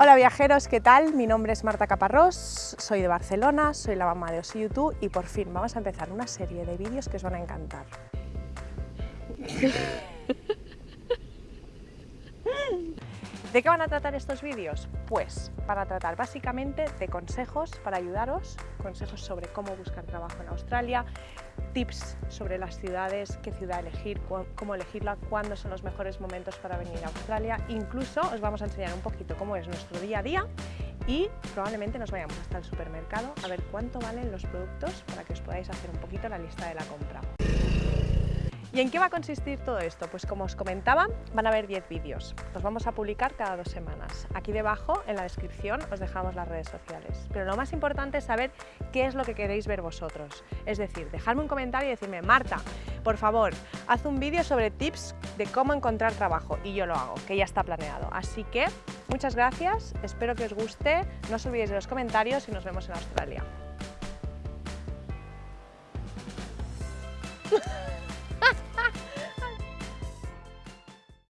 Hola viajeros, ¿qué tal? Mi nombre es Marta Caparrós, soy de Barcelona, soy la mamá de Osi YouTube y por fin vamos a empezar una serie de vídeos que os van a encantar. ¿De qué van a tratar estos vídeos? Pues para tratar básicamente de consejos para ayudaros, consejos sobre cómo buscar trabajo en Australia, tips sobre las ciudades, qué ciudad elegir, cómo elegirla, cuándo son los mejores momentos para venir a Australia. Incluso os vamos a enseñar un poquito cómo es nuestro día a día y probablemente nos vayamos hasta el supermercado a ver cuánto valen los productos para que os podáis hacer un poquito la lista de la compra. ¿Y en qué va a consistir todo esto? Pues como os comentaba, van a haber 10 vídeos. Los vamos a publicar cada dos semanas. Aquí debajo, en la descripción, os dejamos las redes sociales. Pero lo más importante es saber qué es lo que queréis ver vosotros. Es decir, dejadme un comentario y decirme, Marta, por favor, haz un vídeo sobre tips de cómo encontrar trabajo. Y yo lo hago, que ya está planeado. Así que, muchas gracias, espero que os guste. No os olvidéis de los comentarios y nos vemos en Australia.